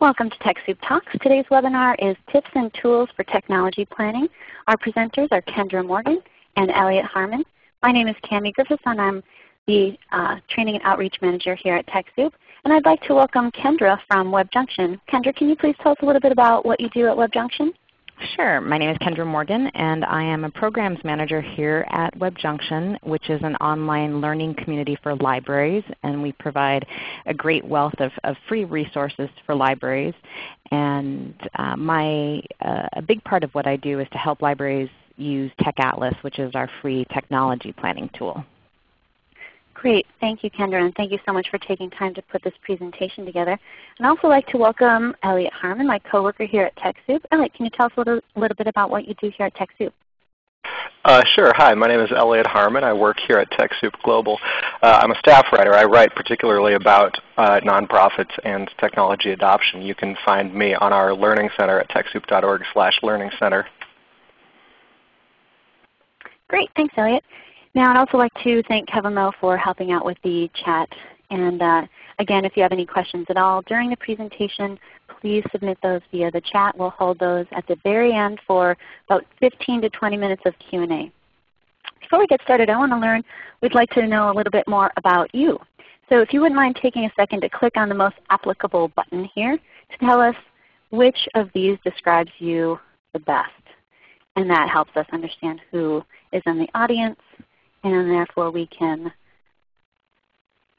Welcome to TechSoup Talks. Today's webinar is Tips and Tools for Technology Planning. Our presenters are Kendra Morgan and Elliot Harmon. My name is Cami Griffiths and I'm the uh, Training and Outreach Manager here at TechSoup. And I'd like to welcome Kendra from WebJunction. Kendra, can you please tell us a little bit about what you do at WebJunction? Sure. My name is Kendra Morgan and I am a Programs Manager here at WebJunction which is an online learning community for libraries and we provide a great wealth of, of free resources for libraries. And uh, my, uh, a big part of what I do is to help libraries use TechAtlas which is our free technology planning tool. Great. Thank you, Kendra, and thank you so much for taking time to put this presentation together. And I'd also like to welcome Elliot Harmon, my coworker here at TechSoup. Elliot, can you tell us a little, little bit about what you do here at TechSoup? Uh, sure. Hi, my name is Elliot Harmon. I work here at TechSoup Global. Uh, I'm a staff writer. I write particularly about uh, nonprofits and technology adoption. You can find me on our Learning Center at TechSoup.org slash Learning Center. Great. Thanks, Elliot. Now I'd also like to thank Kevin Lowe for helping out with the chat. And uh, again, if you have any questions at all during the presentation, please submit those via the chat. We'll hold those at the very end for about 15 to 20 minutes of Q&A. Before we get started, I want to learn, we'd like to know a little bit more about you. So if you wouldn't mind taking a second to click on the most applicable button here to tell us which of these describes you the best. And that helps us understand who is in the audience and therefore we can,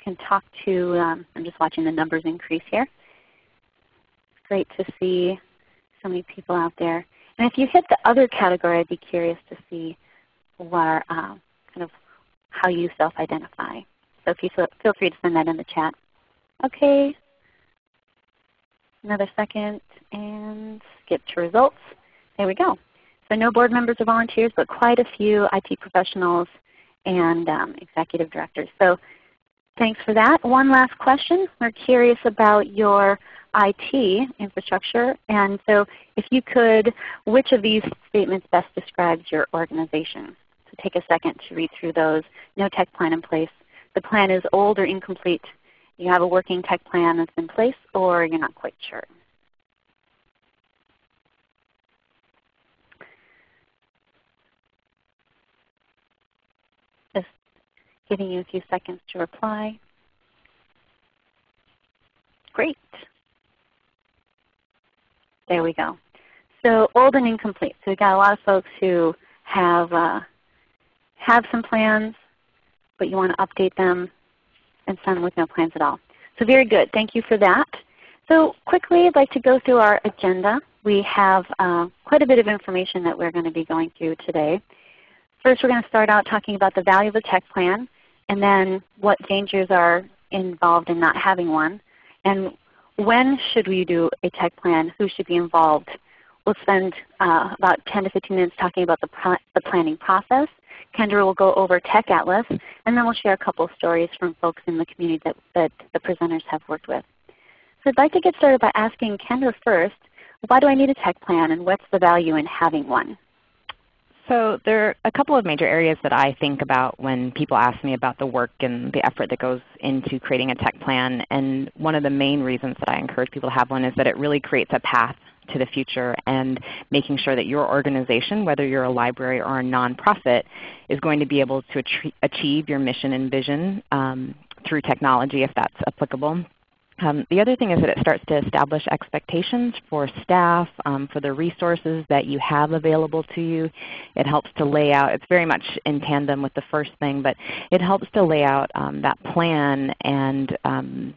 can talk to, um, I'm just watching the numbers increase here. It's great to see so many people out there. And if you hit the other category, I'd be curious to see where, uh, kind of how you self-identify. So if you feel, feel free to send that in the chat. Okay, another second and skip to results. There we go. So no board members or volunteers, but quite a few IT professionals and um, executive directors. So thanks for that. One last question. We're curious about your IT infrastructure. And so if you could, which of these statements best describes your organization? So take a second to read through those. No tech plan in place. The plan is old or incomplete. You have a working tech plan that's in place or you're not quite sure. Giving you a few seconds to reply. Great. There we go. So old and incomplete. So we've got a lot of folks who have, uh, have some plans, but you want to update them and some with no plans at all. So very good. Thank you for that. So quickly I'd like to go through our agenda. We have uh, quite a bit of information that we're going to be going through today. First we're going to start out talking about the value of a tech plan and then what dangers are involved in not having one, and when should we do a tech plan, who should be involved. We'll spend uh, about 10 to 15 minutes talking about the, the planning process. Kendra will go over Tech Atlas, and then we'll share a couple of stories from folks in the community that, that the presenters have worked with. So I'd like to get started by asking Kendra first, why do I need a tech plan and what's the value in having one? So there are a couple of major areas that I think about when people ask me about the work and the effort that goes into creating a tech plan. And one of the main reasons that I encourage people to have one is that it really creates a path to the future and making sure that your organization, whether you're a library or a nonprofit, is going to be able to achieve your mission and vision um, through technology if that's applicable. Um, the other thing is that it starts to establish expectations for staff, um, for the resources that you have available to you. It helps to lay out, it's very much in tandem with the first thing, but it helps to lay out um, that plan and um,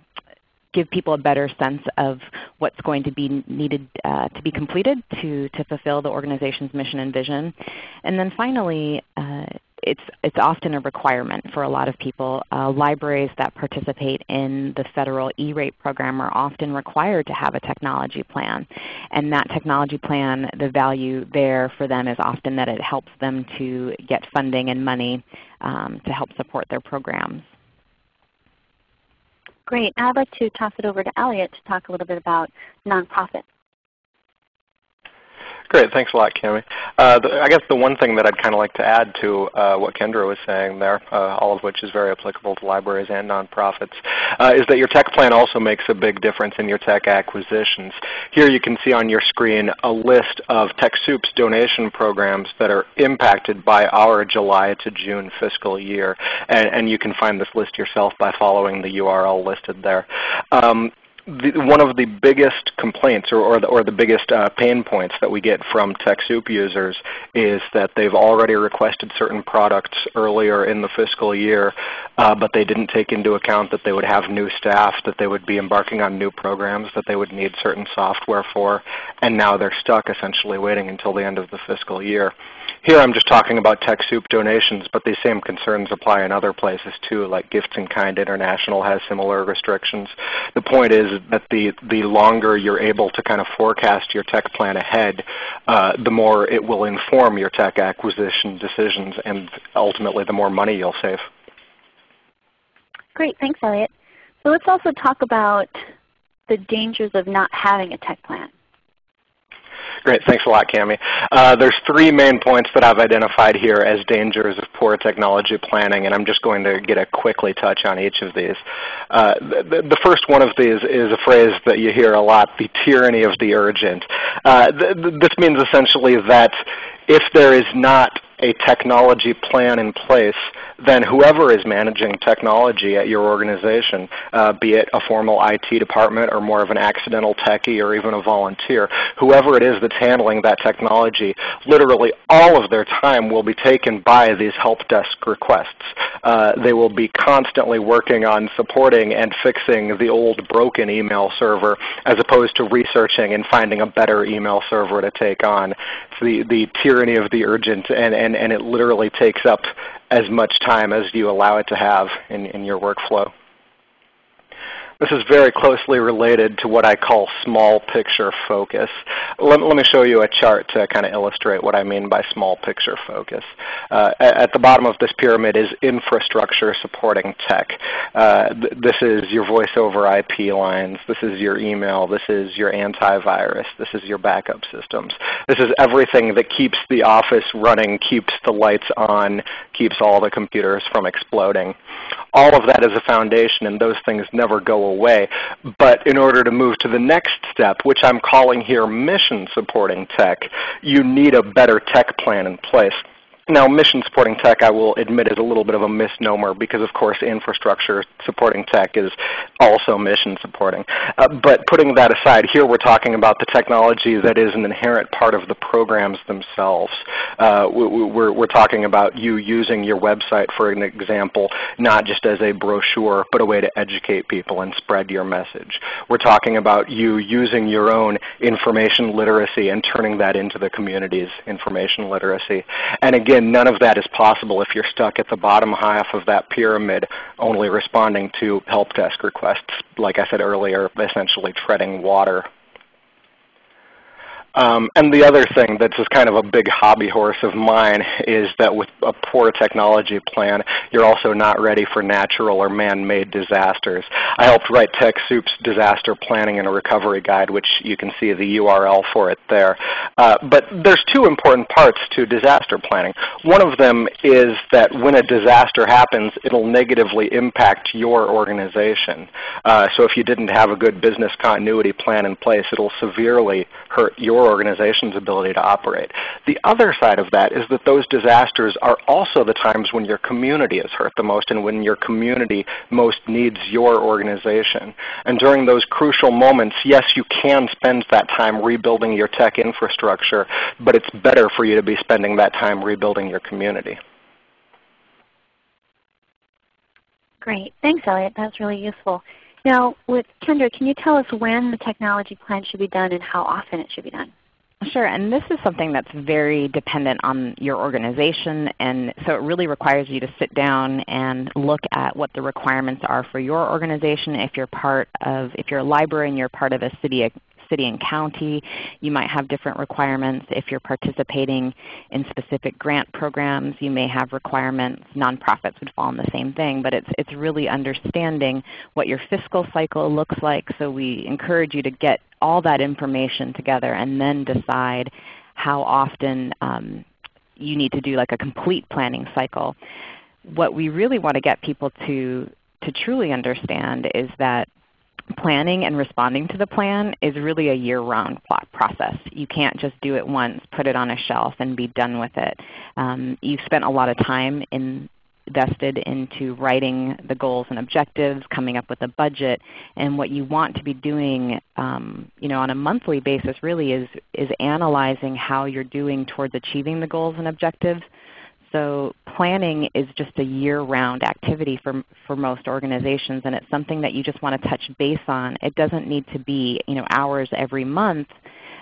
give people a better sense of what's going to be needed uh, to be completed to, to fulfill the organization's mission and vision. And then finally, uh, it's, it's often a requirement for a lot of people. Uh, libraries that participate in the federal E-rate program are often required to have a technology plan. And that technology plan, the value there for them is often that it helps them to get funding and money um, to help support their programs. Great. I'd like to toss it over to Elliot to talk a little bit about nonprofits. Great, thanks a lot, Cami. Uh, I guess the one thing that I'd kind of like to add to uh, what Kendra was saying there, uh, all of which is very applicable to libraries and nonprofits, uh, is that your tech plan also makes a big difference in your tech acquisitions. Here you can see on your screen a list of TechSoup's donation programs that are impacted by our July to June fiscal year. And, and you can find this list yourself by following the URL listed there. Um, the, one of the biggest complaints or, or, the, or the biggest uh, pain points that we get from TechSoup users is that they've already requested certain products earlier in the fiscal year, uh, but they didn't take into account that they would have new staff, that they would be embarking on new programs, that they would need certain software for, and now they're stuck essentially waiting until the end of the fiscal year. Here I'm just talking about TechSoup donations, but these same concerns apply in other places too, like Gifts in Kind International has similar restrictions. The point is that the, the longer you're able to kind of forecast your tech plan ahead, uh, the more it will inform your tech acquisition decisions and ultimately the more money you'll save. Great, thanks Elliot. So let's also talk about the dangers of not having a tech plan. Great. Thanks a lot, Cami. Uh, there's three main points that I've identified here as dangers of poor technology planning, and I'm just going to get a quickly touch on each of these. Uh, the, the, first one of these is a phrase that you hear a lot, the tyranny of the urgent. Uh, th this means essentially that if there is not a technology plan in place, then whoever is managing technology at your organization, uh, be it a formal IT department or more of an accidental techie or even a volunteer, whoever it is that's handling that technology, literally all of their time will be taken by these help desk requests. Uh, they will be constantly working on supporting and fixing the old broken email server as opposed to researching and finding a better email server to take on. It's the, the tyranny of the urgent and, and and, and it literally takes up as much time as you allow it to have in, in your workflow. This is very closely related to what I call small picture focus. Let, let me show you a chart to kind of illustrate what I mean by small picture focus. Uh, at the bottom of this pyramid is infrastructure supporting tech. Uh, th this is your voice over IP lines. This is your email. This is your antivirus. This is your backup systems. This is everything that keeps the office running, keeps the lights on, keeps all the computers from exploding. All of that is a foundation and those things never go away. But in order to move to the next step, which I'm calling here mission supporting tech, you need a better tech plan in place. Now mission supporting tech I will admit is a little bit of a misnomer because of course infrastructure supporting tech is also mission supporting. Uh, but putting that aside, here we're talking about the technology that is an inherent part of the programs themselves. Uh, we're, we're talking about you using your website for an example, not just as a brochure, but a way to educate people and spread your message. We're talking about you using your own information literacy and turning that into the community's information literacy. And again, again, none of that is possible if you're stuck at the bottom half of that pyramid only responding to help desk requests, like I said earlier, essentially treading water. Um, and the other thing that's just kind of a big hobby horse of mine is that with a poor technology plan, you're also not ready for natural or man-made disasters. I helped write TechSoup's disaster planning and recovery guide, which you can see the URL for it there. Uh, but there's two important parts to disaster planning. One of them is that when a disaster happens, it'll negatively impact your organization. Uh, so if you didn't have a good business continuity plan in place, it'll severely hurt your your organization's ability to operate. The other side of that is that those disasters are also the times when your community is hurt the most and when your community most needs your organization. And during those crucial moments, yes, you can spend that time rebuilding your tech infrastructure, but it's better for you to be spending that time rebuilding your community. Great. Thanks, Elliot. That's really useful. Now, with Kendra, can you tell us when the technology plan should be done and how often it should be done? Sure, and this is something that's very dependent on your organization, and so it really requires you to sit down and look at what the requirements are for your organization. If you're part of, if you're a library and you're part of a city city and county. You might have different requirements. If you're participating in specific grant programs, you may have requirements. Nonprofits would fall in the same thing, but it's, it's really understanding what your fiscal cycle looks like. So we encourage you to get all that information together and then decide how often um, you need to do like a complete planning cycle. What we really want to get people to, to truly understand is that planning and responding to the plan is really a year-round process. You can't just do it once, put it on a shelf, and be done with it. Um, you've spent a lot of time in, invested into writing the goals and objectives, coming up with a budget, and what you want to be doing um, you know, on a monthly basis really is, is analyzing how you're doing towards achieving the goals and objectives so planning is just a year-round activity for, for most organizations, and it's something that you just want to touch base on. It doesn't need to be you know, hours every month.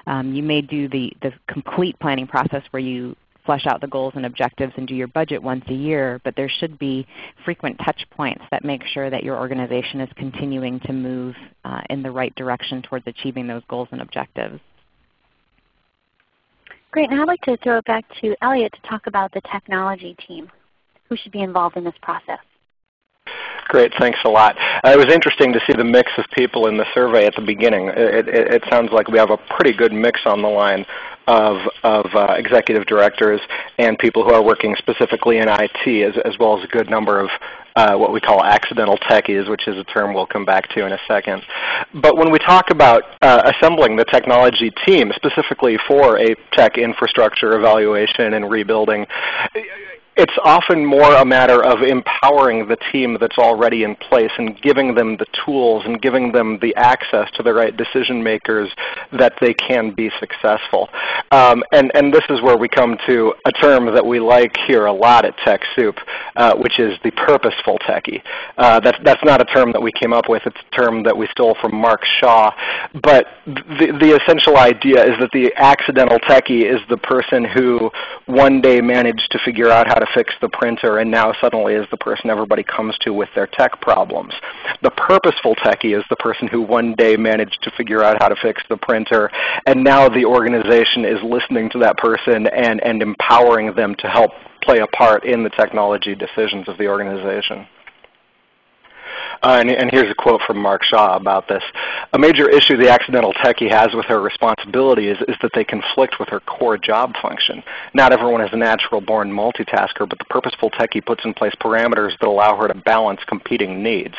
Um, you may do the, the complete planning process where you flesh out the goals and objectives and do your budget once a year, but there should be frequent touch points that make sure that your organization is continuing to move uh, in the right direction towards achieving those goals and objectives. Great. Now I'd like to throw it back to Elliot to talk about the technology team. Who should be involved in this process? Great, thanks a lot. Uh, it was interesting to see the mix of people in the survey at the beginning. It, it, it sounds like we have a pretty good mix on the line of, of uh, executive directors and people who are working specifically in IT, as, as well as a good number of uh, what we call accidental techies, which is a term we'll come back to in a second. But when we talk about uh, assembling the technology team specifically for a tech infrastructure evaluation and rebuilding, it's often more a matter of empowering the team that's already in place and giving them the tools and giving them the access to the right decision makers that they can be successful. Um, and, and this is where we come to a term that we like here a lot at TechSoup, uh, which is the purposeful techie. Uh, that's, that's not a term that we came up with. It's a term that we stole from Mark Shaw. But the, the essential idea is that the accidental techie is the person who one day managed to figure out how to fix the printer and now suddenly is the person everybody comes to with their tech problems. The purposeful techie is the person who one day managed to figure out how to fix the printer and now the organization is listening to that person and, and empowering them to help play a part in the technology decisions of the organization. Uh, and, and, here's a quote from Mark Shaw about this. A major issue the accidental techie has with her responsibility is, is that they conflict with her core job function. Not everyone is a natural-born multitasker, but the purposeful techie puts in place parameters that allow her to balance competing needs.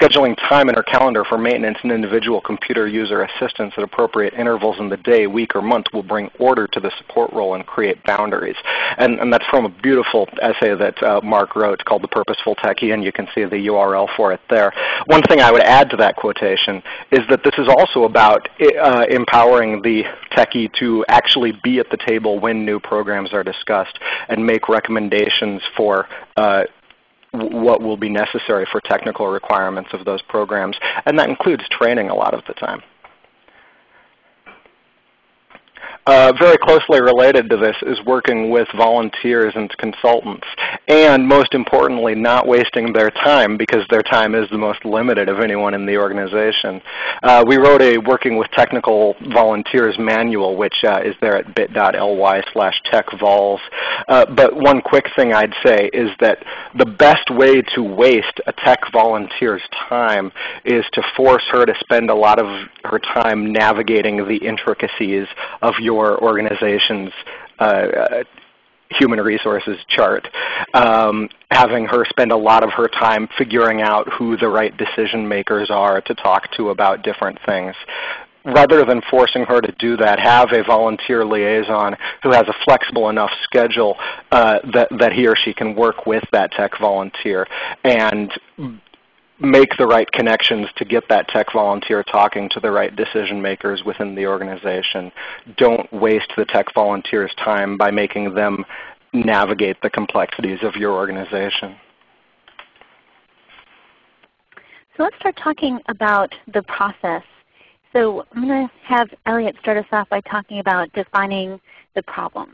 Scheduling time in her calendar for maintenance and individual computer user assistance at appropriate intervals in the day, week, or month will bring order to the support role and create boundaries. And, and that's from a beautiful essay that uh, Mark wrote called The Purposeful Techie, and you can see the URL for it there there. One thing I would add to that quotation is that this is also about uh, empowering the techie to actually be at the table when new programs are discussed and make recommendations for uh, what will be necessary for technical requirements of those programs. And that includes training a lot of the time. Uh, very closely related to this is working with volunteers and consultants. And most importantly, not wasting their time because their time is the most limited of anyone in the organization. Uh, we wrote a Working with Technical Volunteers manual, which uh, is there at bit.ly slash techvols. Uh, but one quick thing I'd say is that the best way to waste a tech volunteer's time is to force her to spend a lot of her time navigating the intricacies of your your organization's uh, uh, human resources chart, um, having her spend a lot of her time figuring out who the right decision makers are to talk to about different things. Rather than forcing her to do that, have a volunteer liaison who has a flexible enough schedule uh, that, that he or she can work with that tech volunteer and make the right connections to get that tech volunteer talking to the right decision makers within the organization. Don't waste the tech volunteer's time by making them navigate the complexities of your organization. So let's start talking about the process. So I'm going to have Elliot start us off by talking about defining the problem.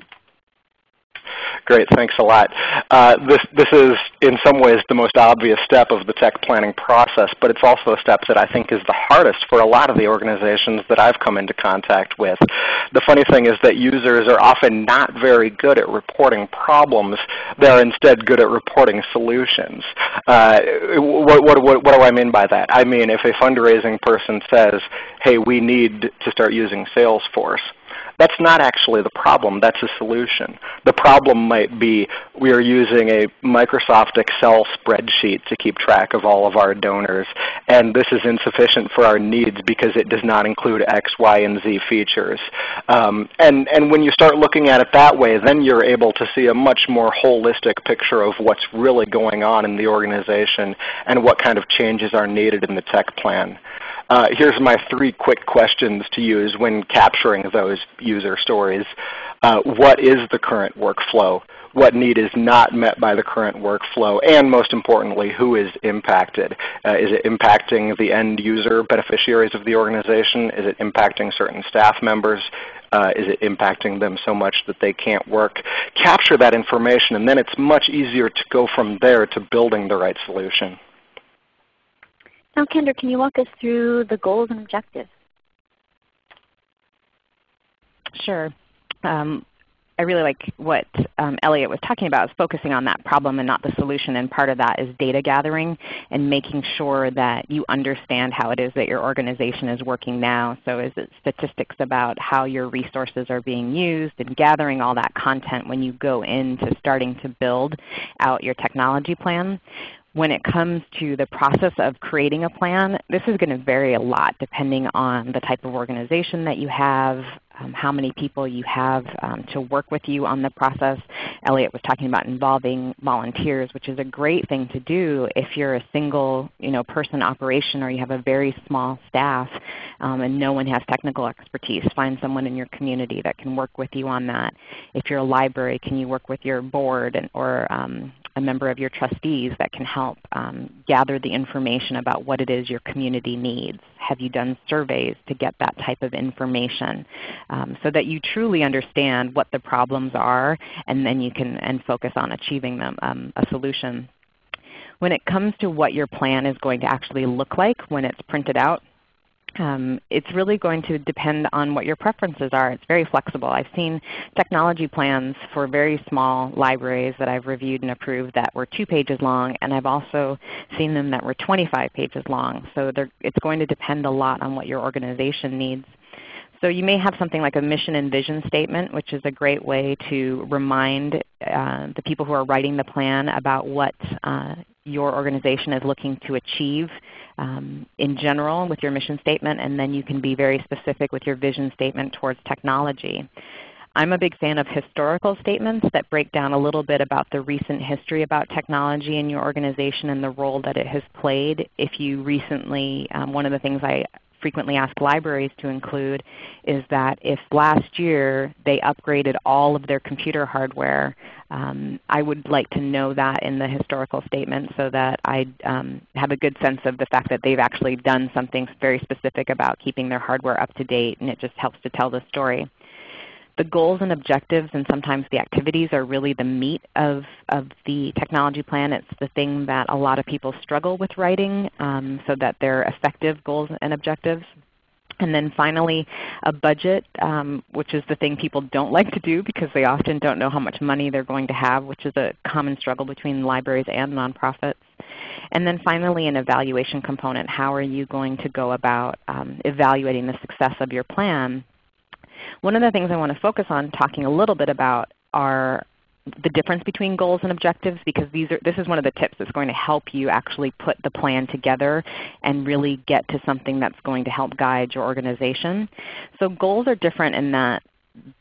Great, thanks a lot. Uh, this, this is in some ways the most obvious step of the tech planning process, but it's also a step that I think is the hardest for a lot of the organizations that I've come into contact with. The funny thing is that users are often not very good at reporting problems. They're instead good at reporting solutions. Uh, what, what, what, what do I mean by that? I mean if a fundraising person says, hey, we need to start using Salesforce, That's not actually the problem. That's a solution. The problem might be we are using a Microsoft Excel spreadsheet to keep track of all of our donors, and this is insufficient for our needs because it does not include X, Y, and Z features. Um, and, and when you start looking at it that way, then you're able to see a much more holistic picture of what's really going on in the organization and what kind of changes are needed in the tech plan. Uh, here's my three quick questions to use when capturing those user stories. Uh, what is the current workflow? What need is not met by the current workflow? And most importantly, who is impacted? Uh, is it impacting the end user beneficiaries of the organization? Is it impacting certain staff members? Uh, is it impacting them so much that they can't work? Capture that information and then it's much easier to go from there to building the right solution. Now Kendra, can you walk us through the goals and objectives? Sure. Um, I really like what um, Elliot was talking about is focusing on that problem and not the solution. And part of that is data gathering and making sure that you understand how it is that your organization is working now. So is it statistics about how your resources are being used and gathering all that content when you go into starting to build out your technology plan when it comes to the process of creating a plan, this is going to vary a lot depending on the type of organization that you have, um, how many people you have um, to work with you on the process. Elliot was talking about involving volunteers, which is a great thing to do if you're a single you know, person operation or you have a very small staff um, and no one has technical expertise. Find someone in your community that can work with you on that. If you're a library, can you work with your board and, or um, a member of your trustees that can help um, gather the information about what it is your community needs. Have you done surveys to get that type of information um, so that you truly understand what the problems are and then you can and focus on achieving them, um, a solution. When it comes to what your plan is going to actually look like when it's printed out, um, it's really going to depend on what your preferences are. It's very flexible. I've seen technology plans for very small libraries that I've reviewed and approved that were 2 pages long, and I've also seen them that were 25 pages long. So it's going to depend a lot on what your organization needs. So you may have something like a mission and vision statement, which is a great way to remind uh, the people who are writing the plan about what uh, your organization is looking to achieve um, in general with your mission statement, and then you can be very specific with your vision statement towards technology. I'm a big fan of historical statements that break down a little bit about the recent history about technology in your organization and the role that it has played. If you recently, um, one of the things I frequently asked libraries to include is that if last year they upgraded all of their computer hardware, um, I would like to know that in the historical statement so that I um, have a good sense of the fact that they've actually done something very specific about keeping their hardware up to date and it just helps to tell the story the goals and objectives and sometimes the activities are really the meat of, of the technology plan. It's the thing that a lot of people struggle with writing um, so that they're effective goals and objectives. And then finally, a budget, um, which is the thing people don't like to do because they often don't know how much money they're going to have, which is a common struggle between libraries and nonprofits. And then finally, an evaluation component. How are you going to go about um, evaluating the success of your plan one of the things I want to focus on talking a little bit about are the difference between goals and objectives because these are, this is one of the tips that's going to help you actually put the plan together and really get to something that's going to help guide your organization. So goals are different in that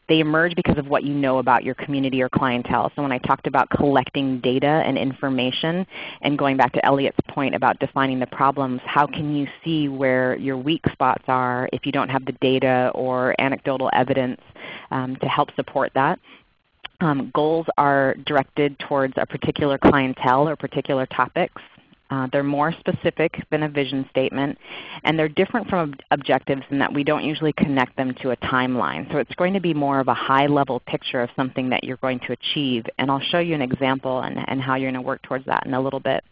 they emerge because of what you know about your community or clientele. So when I talked about collecting data and information and going back to Elliot's point about defining the problems, how can you see where your weak spots are if you don't have the data or anecdotal evidence um, to help support that? Um, goals are directed towards a particular clientele or particular topics. Uh, they're more specific than a vision statement, and they're different from ob objectives in that we don't usually connect them to a timeline. So it's going to be more of a high-level picture of something that you're going to achieve. And I'll show you an example and, and how you're going to work towards that in a little bit.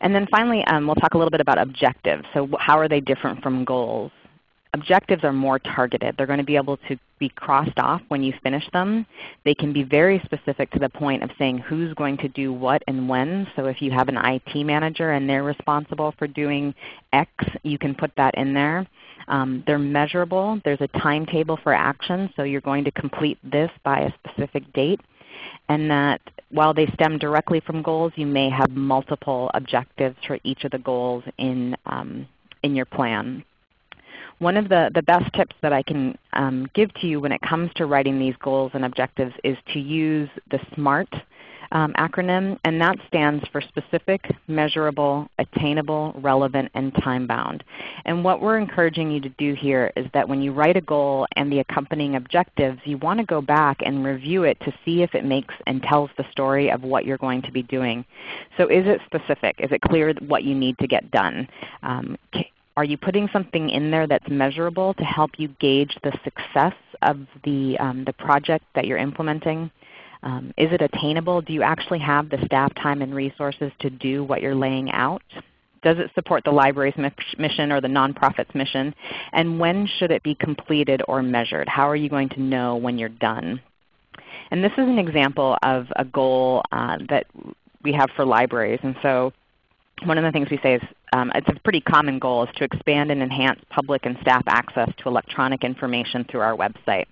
And then finally, um, we'll talk a little bit about objectives. So how are they different from goals? Objectives are more targeted. They're going to be able to be crossed off when you finish them. They can be very specific to the point of saying who's going to do what and when. So if you have an IT manager and they're responsible for doing X, you can put that in there. Um, they're measurable. There's a timetable for action, so you're going to complete this by a specific date. And that while they stem directly from goals, you may have multiple objectives for each of the goals in, um, in your plan. One of the, the best tips that I can um, give to you when it comes to writing these goals and objectives is to use the SMART um, acronym, and that stands for specific, measurable, attainable, relevant, and time-bound. And what we're encouraging you to do here is that when you write a goal and the accompanying objectives, you want to go back and review it to see if it makes and tells the story of what you're going to be doing. So is it specific? Is it clear what you need to get done? Um, are you putting something in there that's measurable to help you gauge the success of the, um, the project that you're implementing? Um, is it attainable? Do you actually have the staff time and resources to do what you're laying out? Does it support the library's mission or the nonprofit's mission? And when should it be completed or measured? How are you going to know when you're done? And this is an example of a goal uh, that we have for libraries. And so one of the things we say is um, it's a pretty common goal is to expand and enhance public and staff access to electronic information through our website.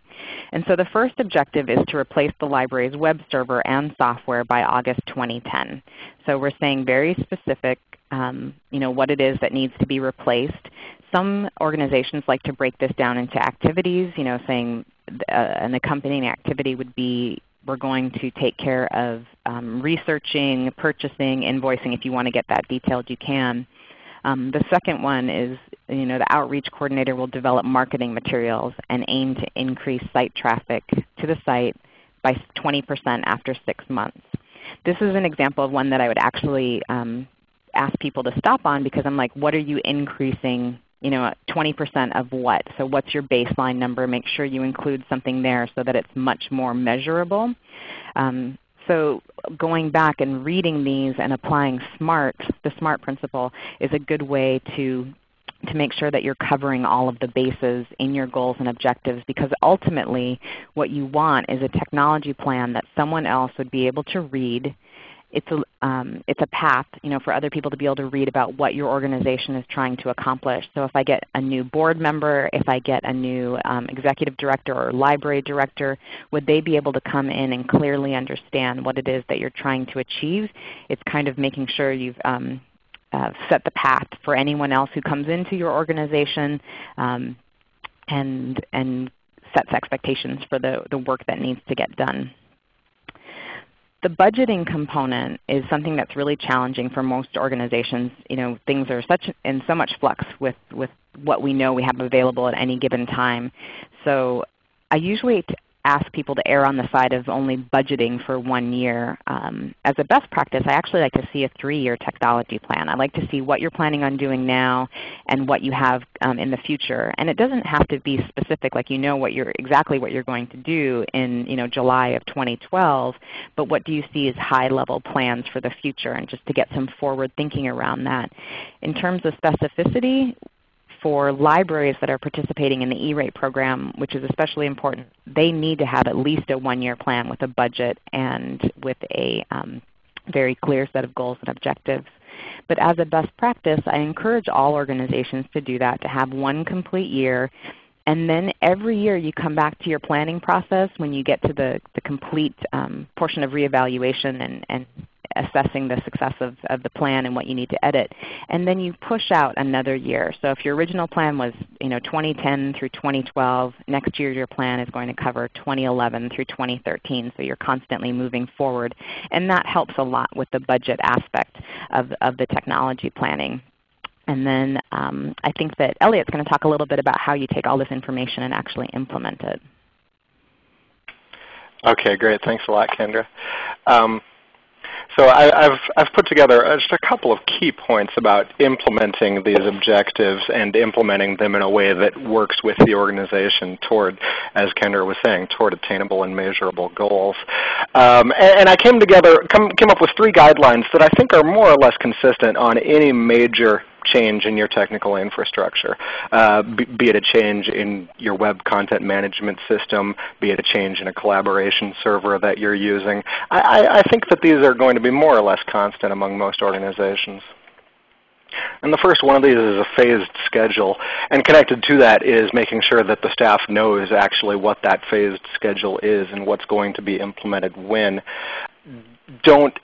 And so the first objective is to replace the library's web server and software by August 2010. So we're saying very specific um, you know, what it is that needs to be replaced. Some organizations like to break this down into activities, you know, saying uh, an accompanying activity would be we're going to take care of um, researching, purchasing, invoicing. If you want to get that detailed, you can. Um, the second one is you know, the outreach coordinator will develop marketing materials and aim to increase site traffic to the site by 20% after 6 months. This is an example of one that I would actually um, ask people to stop on because I'm like, what are you increasing you know, 20% of what? So what's your baseline number? Make sure you include something there so that it's much more measurable. Um, so going back and reading these and applying SMART, the SMART principle, is a good way to to make sure that you're covering all of the bases in your goals and objectives because ultimately what you want is a technology plan that someone else would be able to read it's a, um, it's a path you know, for other people to be able to read about what your organization is trying to accomplish. So if I get a new board member, if I get a new um, executive director or library director, would they be able to come in and clearly understand what it is that you're trying to achieve? It's kind of making sure you've um, uh, set the path for anyone else who comes into your organization um, and, and sets expectations for the, the work that needs to get done. The budgeting component is something that's really challenging for most organizations. You know, things are such in so much flux with, with what we know we have available at any given time. So I usually ask people to err on the side of only budgeting for one year. Um, as a best practice, I actually like to see a three-year technology plan. I like to see what you're planning on doing now and what you have um, in the future. And it doesn't have to be specific, like you know what you're, exactly what you're going to do in you know, July of 2012, but what do you see as high-level plans for the future and just to get some forward thinking around that. In terms of specificity, for libraries that are participating in the E-rate program, which is especially important, they need to have at least a one-year plan with a budget and with a um, very clear set of goals and objectives. But as a best practice, I encourage all organizations to do that, to have one complete year. And then every year you come back to your planning process when you get to the, the complete um, portion of reevaluation and, and assessing the success of, of the plan and what you need to edit. And then you push out another year. So if your original plan was you know, 2010 through 2012, next year your plan is going to cover 2011 through 2013. So you're constantly moving forward. And that helps a lot with the budget aspect of, of the technology planning. And then um, I think that Elliot's going to talk a little bit about how you take all this information and actually implement it. Okay, great. Thanks a lot, Kendra. Um, so I, have I've put together just a couple of key points about implementing these objectives and implementing them in a way that works with the organization toward, as Kendra was saying, toward attainable and measurable goals. Um, and, and, I came together, come, came up with three guidelines that I think are more or less consistent on any major change in your technical infrastructure, uh, be, be, it a change in your web content management system, be it a change in a collaboration server that you're using. I, I think that these are going to be more or less constant among most organizations. And the first one of these is a phased schedule. And connected to that is making sure that the staff knows actually what that phased schedule is and what's going to be implemented when. Don't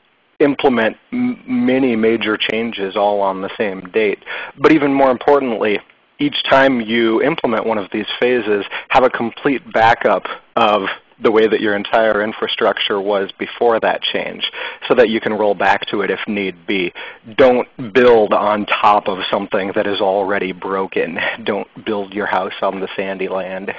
implement many major changes all on the same date. But even more importantly, each time you implement one of these phases, have a complete backup of the way that your entire infrastructure was before that change so that you can roll back to it if need be. Don't build on top of something that is already broken. Don't build your house on the sandy land.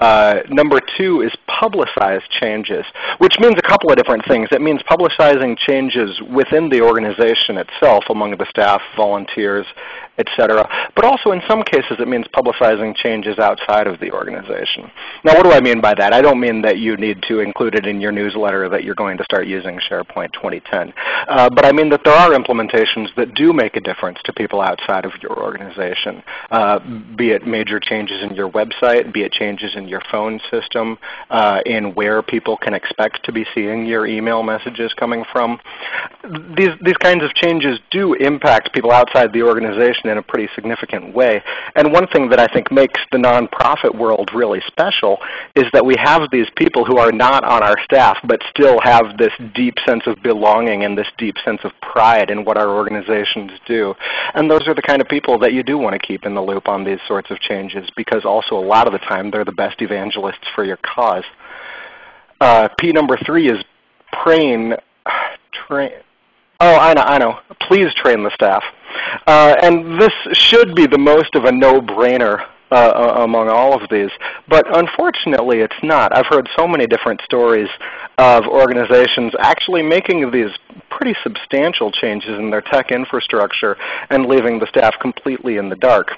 Uh, number two is publicize changes, which means a couple of different things. It means publicizing changes within the organization itself among the staff, volunteers, etc. But also in some cases it means publicizing changes outside of the organization. Now what do I mean by that? I don't mean that you need to include it in your newsletter that you're going to start using SharePoint 2010. Uh, but I mean that there are implementations that do make a difference to people outside of your organization, uh, be it major changes in your website, be it changes in your phone system, uh, in where people can expect to be seeing your email messages coming from. These, these kinds of changes do impact people outside the organization in a pretty significant way. And one thing that I think makes the nonprofit world really special is that we have these people who are not on our staff but still have this deep sense of belonging and this deep sense of pride in what our organizations do. And those are the kind of people that you do want to keep in the loop on these sorts of changes because also a lot of the time they're the best evangelists for your cause. Uh, P number three is train, train, Oh, I know, I know. Please train the staff. Uh, and this should be the most of a no-brainer uh, among all of these. But unfortunately it's not. I've heard so many different stories of organizations actually making these pretty substantial changes in their tech infrastructure and leaving the staff completely in the dark.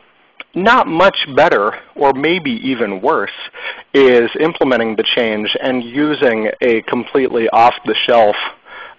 Not much better, or maybe even worse, is implementing the change and using a completely off-the-shelf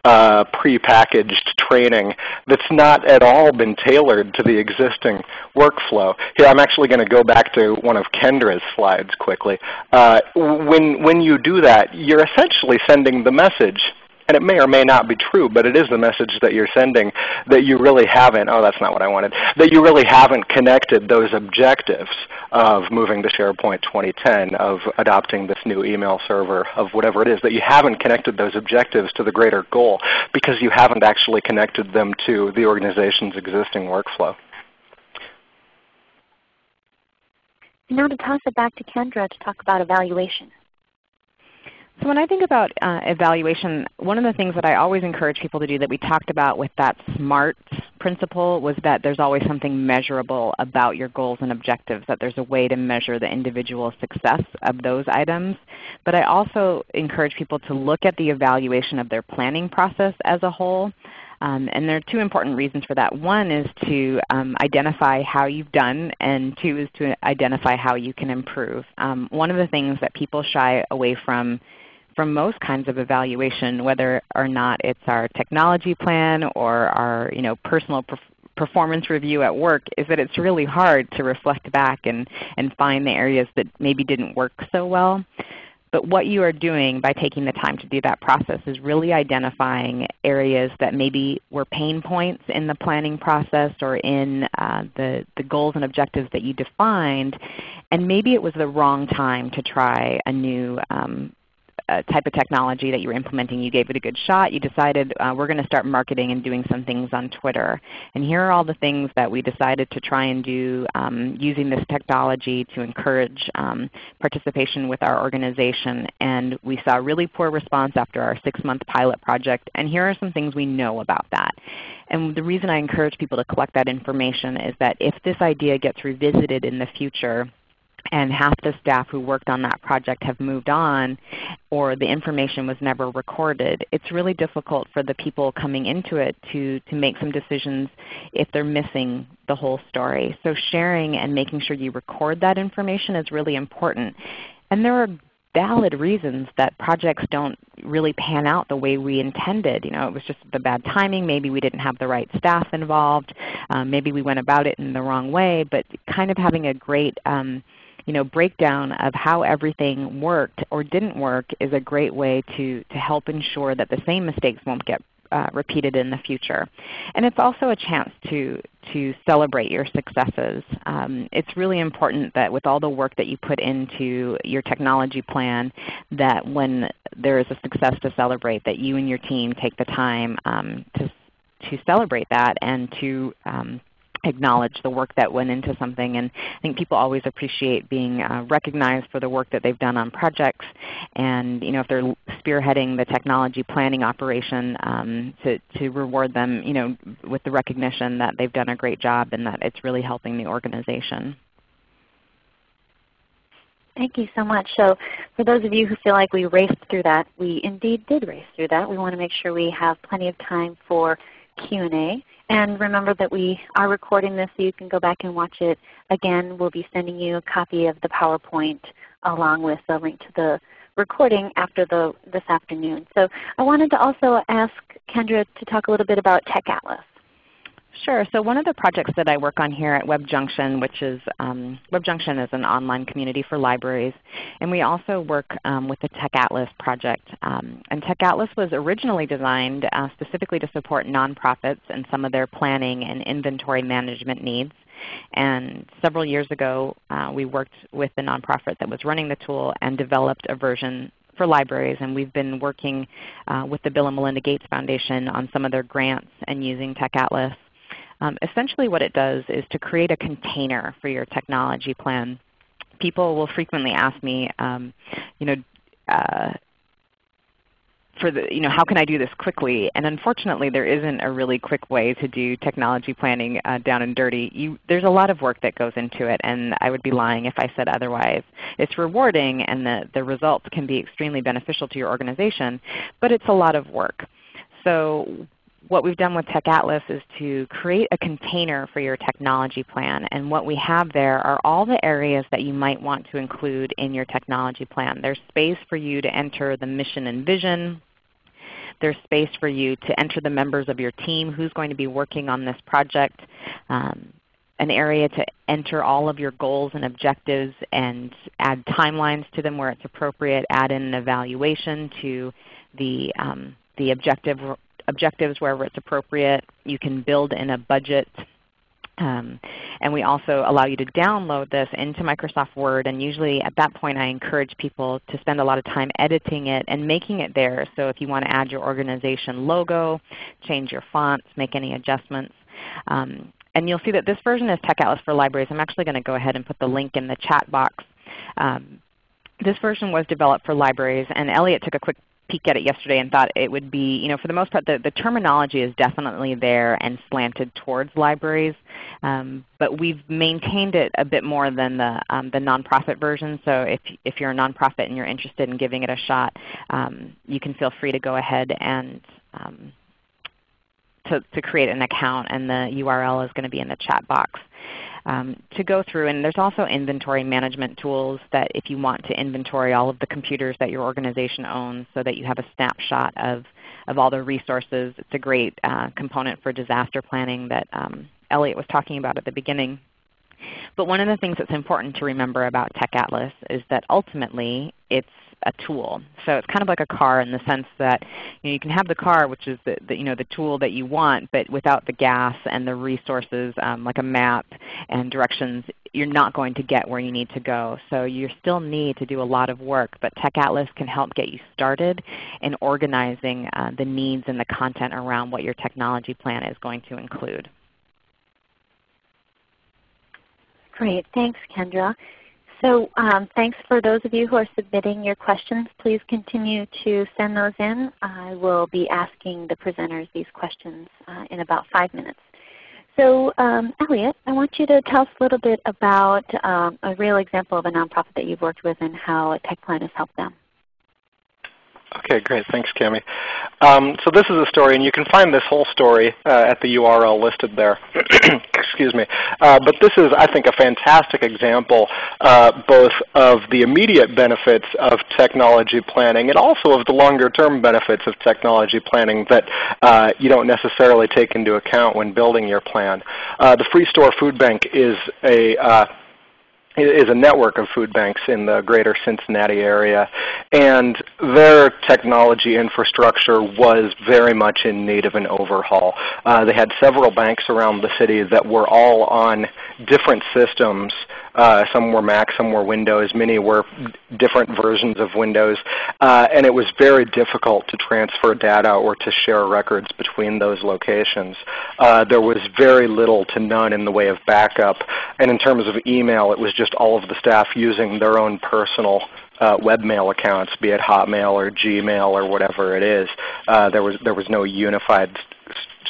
uh, prepackaged training that's not at all been tailored to the existing workflow. Here I'm actually going to go back to one of Kendra's slides quickly. Uh, when, when you do that, you're essentially sending the message and it may or may not be true, but it is the message that you're sending that you really haven't, oh that's not what I wanted, that you really haven't connected those objectives of moving to SharePoint 2010, of adopting this new email server, of whatever it is, that you haven't connected those objectives to the greater goal because you haven't actually connected them to the organization's existing workflow. Now to toss it back to Kendra to talk about evaluation. So when I think about uh, evaluation, one of the things that I always encourage people to do that we talked about with that SMART principle was that there's always something measurable about your goals and objectives, that there's a way to measure the individual success of those items. But I also encourage people to look at the evaluation of their planning process as a whole. Um, and there are two important reasons for that. One is to um, identify how you've done, and two is to identify how you can improve. Um, one of the things that people shy away from from most kinds of evaluation, whether or not it's our technology plan or our you know, personal perf performance review at work, is that it's really hard to reflect back and, and find the areas that maybe didn't work so well. But what you are doing by taking the time to do that process is really identifying areas that maybe were pain points in the planning process or in uh, the, the goals and objectives that you defined. And maybe it was the wrong time to try a new um, uh, type of technology that you were implementing. You gave it a good shot. You decided uh, we're going to start marketing and doing some things on Twitter. And here are all the things that we decided to try and do um, using this technology to encourage um, participation with our organization. And we saw really poor response after our 6-month pilot project. And here are some things we know about that. And the reason I encourage people to collect that information is that if this idea gets revisited in the future, and half the staff who worked on that project have moved on or the information was never recorded, it's really difficult for the people coming into it to, to make some decisions if they're missing the whole story. So sharing and making sure you record that information is really important. And there are valid reasons that projects don't really pan out the way we intended. You know, it was just the bad timing. Maybe we didn't have the right staff involved. Um, maybe we went about it in the wrong way. But kind of having a great um, you know, breakdown of how everything worked or didn't work is a great way to, to help ensure that the same mistakes won't get uh, repeated in the future. And it's also a chance to, to celebrate your successes. Um, it's really important that with all the work that you put into your technology plan that when there is a success to celebrate that you and your team take the time um, to, to celebrate that and to um, acknowledge the work that went into something. And I think people always appreciate being uh, recognized for the work that they've done on projects. And you know, if they're spearheading the technology planning operation, um, to, to reward them you know, with the recognition that they've done a great job and that it's really helping the organization. Thank you so much. So for those of you who feel like we raced through that, we indeed did race through that. We want to make sure we have plenty of time for Q&A. And remember that we are recording this so you can go back and watch it again. We'll be sending you a copy of the PowerPoint along with a link to the recording after the, this afternoon. So I wanted to also ask Kendra to talk a little bit about Tech Atlas. Sure. So one of the projects that I work on here at WebJunction, which is um, WebJunction is an online community for libraries, and we also work um, with the Tech Atlas project. Um, and Tech Atlas was originally designed uh, specifically to support nonprofits and some of their planning and inventory management needs. And several years ago, uh, we worked with the nonprofit that was running the tool and developed a version for libraries, and we've been working uh, with the Bill and Melinda Gates Foundation on some of their grants and using Tech Atlas um, essentially what it does is to create a container for your technology plan. People will frequently ask me, um, you know, uh, for the, you know, how can I do this quickly? And unfortunately there isn't a really quick way to do technology planning uh, down and dirty. You, there's a lot of work that goes into it and I would be lying if I said otherwise. It's rewarding and the, the results can be extremely beneficial to your organization, but it's a lot of work. So what we've done with Tech Atlas is to create a container for your technology plan. And what we have there are all the areas that you might want to include in your technology plan. There's space for you to enter the mission and vision. There's space for you to enter the members of your team, who's going to be working on this project. Um, an area to enter all of your goals and objectives and add timelines to them where it's appropriate, add in an evaluation to the, um, the objective objectives wherever it's appropriate. You can build in a budget. Um, and we also allow you to download this into Microsoft Word. And usually at that point I encourage people to spend a lot of time editing it and making it there. So if you want to add your organization logo, change your fonts, make any adjustments. Um, and you'll see that this version is Tech Atlas for Libraries. I'm actually going to go ahead and put the link in the chat box. Um, this version was developed for libraries, and Elliot took a quick peek at it yesterday and thought it would be, you know, for the most part the, the terminology is definitely there and slanted towards libraries. Um, but we've maintained it a bit more than the, um, the nonprofit version. So if, if you're a nonprofit and you're interested in giving it a shot, um, you can feel free to go ahead and um, to, to create an account and the URL is going to be in the chat box um, to go through. And there's also inventory management tools that if you want to inventory all of the computers that your organization owns so that you have a snapshot of, of all the resources. It's a great uh, component for disaster planning that um, Elliot was talking about at the beginning. But one of the things that's important to remember about Tech Atlas is that ultimately it's a tool. So it's kind of like a car in the sense that you, know, you can have the car which is the, the, you know, the tool that you want, but without the gas and the resources um, like a map and directions, you're not going to get where you need to go. So you still need to do a lot of work, but Tech Atlas can help get you started in organizing uh, the needs and the content around what your technology plan is going to include. Great. Thanks, Kendra. So um, thanks for those of you who are submitting your questions. Please continue to send those in. I will be asking the presenters these questions uh, in about five minutes. So um, Elliot, I want you to tell us a little bit about um, a real example of a nonprofit that you've worked with and how a tech plan has helped them. Okay, great. Thanks, Cami. Um, so this is a story, and you can find this whole story uh, at the URL listed there. Excuse me. Uh, but this is, I think, a fantastic example uh, both of the immediate benefits of technology planning and also of the longer term benefits of technology planning that uh, you don't necessarily take into account when building your plan. Uh, the Freestore Foodbank is a uh, is a network of food banks in the greater Cincinnati area. And their technology infrastructure was very much in need of an overhaul. Uh, they had several banks around the city that were all on different systems uh, some were Mac, some were Windows. Many were different versions of Windows. Uh, and it was very difficult to transfer data or to share records between those locations. Uh, there was very little to none in the way of backup. And in terms of email, it was just all of the staff using their own personal uh, webmail accounts, be it Hotmail or Gmail or whatever it is. Uh, there was there was no unified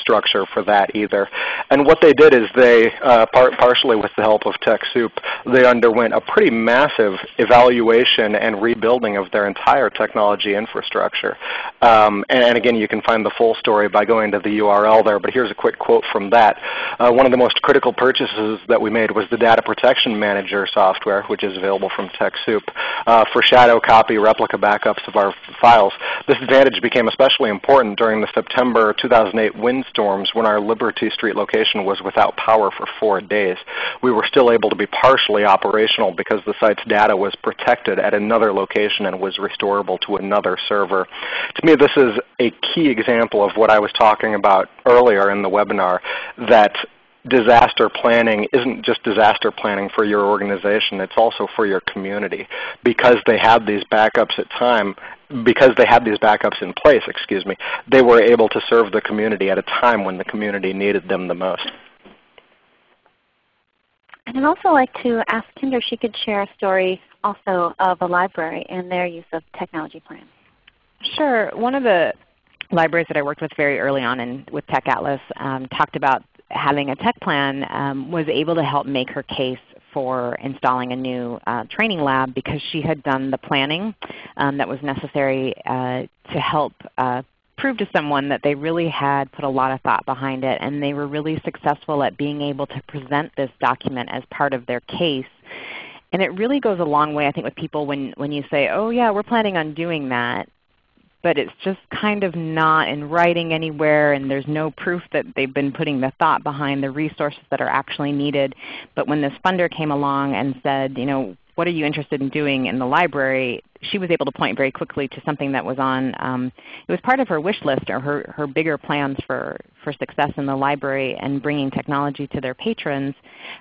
structure for that either. And what they did is they, uh, par partially with the help of TechSoup, they underwent a pretty massive evaluation and rebuilding of their entire technology infrastructure. Um, and, and, again, you can find the full story by going to the URL there, but here's a quick quote from that. Uh, one of the most critical purchases that we made was the Data Protection Manager software, which is available from TechSoup, uh, for shadow copy replica backups of our files. This advantage became especially important during the September 2008 wind storms when our Liberty Street location was without power for four days. We were still able to be partially operational because the site's data was protected at another location and was restorable to another server. To me, this is a key example of what I was talking about earlier in the webinar, that disaster planning isn't just disaster planning for your organization, it's also for your community. Because they had these backups at time, because they had these backups in place, excuse me, they were able to serve the community at a time when the community needed them the most. And I'd also like to ask Kendra if she could share a story also of a library and their use of technology plan. Sure. One of the libraries that I worked with very early on in, with Tech Atlas um, talked about having a tech plan um, was able to help make her case for installing a new uh, training lab because she had done the planning um, that was necessary uh, to help uh, prove to someone that they really had put a lot of thought behind it and they were really successful at being able to present this document as part of their case. And it really goes a long way I think with people when, when you say, oh yeah, we're planning on doing that but it's just kind of not in writing anywhere and there's no proof that they've been putting the thought behind the resources that are actually needed. But when this funder came along and said, you know, what are you interested in doing in the library, she was able to point very quickly to something that was on, um, it was part of her wish list or her, her bigger plans for, for success in the library and bringing technology to their patrons.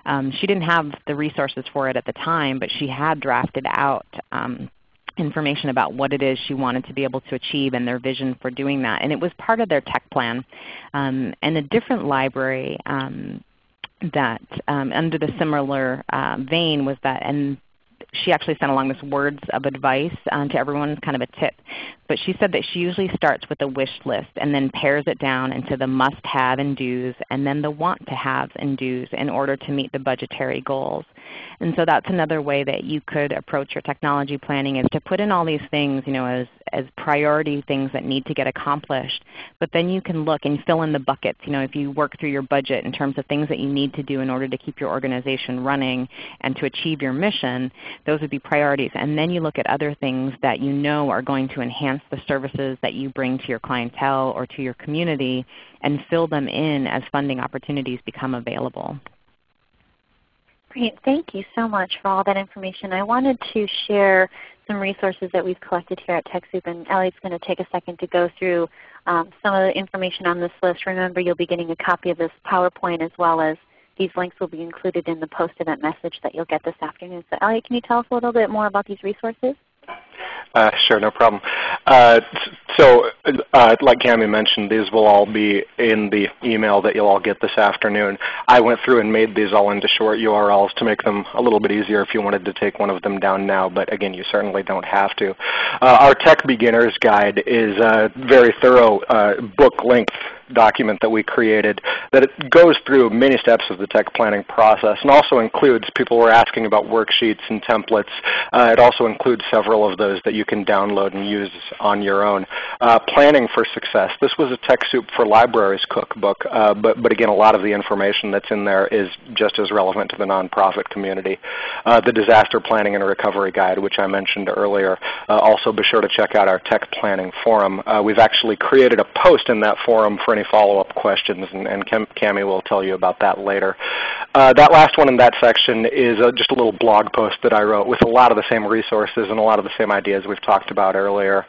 Um, she didn't have the resources for it at the time, but she had drafted out um, information about what it is she wanted to be able to achieve and their vision for doing that. And it was part of their tech plan. Um, and a different library um, that um, under the similar uh, vein was that, and she actually sent along this words of advice um, to everyone, kind of a tip. But she said that she usually starts with a wish list and then pares it down into the must-have and do's and then the want-to-haves and do's in order to meet the budgetary goals. And so that's another way that you could approach your technology planning is to put in all these things you know, as, as priority things that need to get accomplished. But then you can look and fill in the buckets. You know, if you work through your budget in terms of things that you need to do in order to keep your organization running and to achieve your mission, those would be priorities. And then you look at other things that you know are going to enhance the services that you bring to your clientele or to your community and fill them in as funding opportunities become available. Great. Thank you so much for all that information. I wanted to share some resources that we've collected here at TechSoup, and Elliot's going to take a second to go through um, some of the information on this list. Remember, you'll be getting a copy of this PowerPoint as well as these links will be included in the post-event message that you'll get this afternoon. So Elliot, can you tell us a little bit more about these resources? Uh, sure, no problem. Uh, so uh, like Cami mentioned, these will all be in the email that you'll all get this afternoon. I went through and made these all into short URLs to make them a little bit easier if you wanted to take one of them down now, but again, you certainly don't have to. Uh, our Tech Beginners Guide is a very thorough uh, book length document that we created that it goes through many steps of the tech planning process and also includes, people were asking about worksheets and templates. Uh, it also includes several of those that you can download and use on your own. Uh, planning for success. This was a TechSoup for Libraries cookbook, uh, but, but again a lot of the information that's in there is just as relevant to the nonprofit community. Uh, the Disaster Planning and Recovery Guide, which I mentioned earlier. Uh, also be sure to check out our tech planning forum. Uh, we've actually created a post in that forum for any follow-up questions, and, and Cami will tell you about that later. Uh, that last one in that section is uh, just a little blog post that I wrote with a lot of the same resources and a lot of the same ideas we've talked about earlier.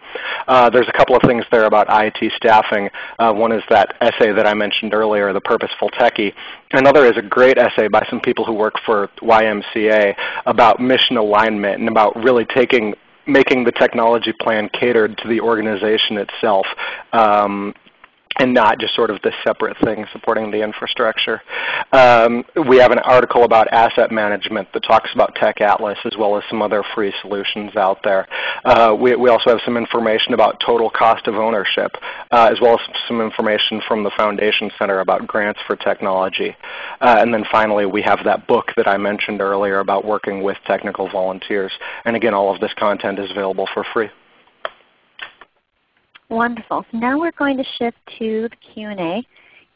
Uh, there's a couple of things there about IT staffing. Uh, one is that essay that I mentioned earlier, The Purposeful Techie. Another is a great essay by some people who work for YMCA about mission alignment and about really taking making the technology plan catered to the organization itself. Um, and not just sort of this separate thing supporting the infrastructure. Um, we have an article about asset management that talks about Tech Atlas as well as some other free solutions out there. Uh, we, we, also have some information about total cost of ownership uh, as well as some information from the Foundation Center about grants for technology. Uh, and then finally we have that book that I mentioned earlier about working with technical volunteers. And again all of this content is available for free. Wonderful. So now we're going to shift to the Q&A.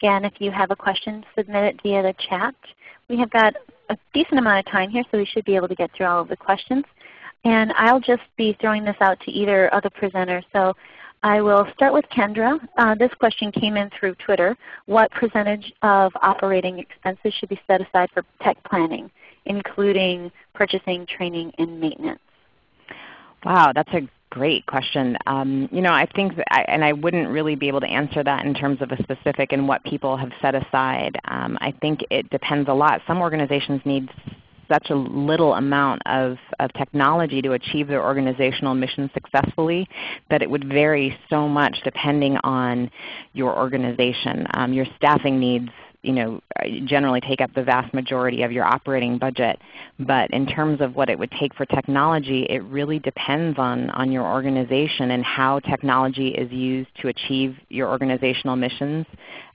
Again, if you have a question, submit it via the chat. We have got a decent amount of time here, so we should be able to get through all of the questions. And I'll just be throwing this out to either of the presenters. So I will start with Kendra. Uh, this question came in through Twitter. What percentage of operating expenses should be set aside for tech planning, including purchasing, training, and maintenance? Wow, that's a Great question. Um, you know, I think, I, and I wouldn't really be able to answer that in terms of a specific and what people have set aside. Um, I think it depends a lot. Some organizations need such a little amount of, of technology to achieve their organizational mission successfully that it would vary so much depending on your organization. Um, your staffing needs you know, generally take up the vast majority of your operating budget. But in terms of what it would take for technology, it really depends on, on your organization and how technology is used to achieve your organizational missions.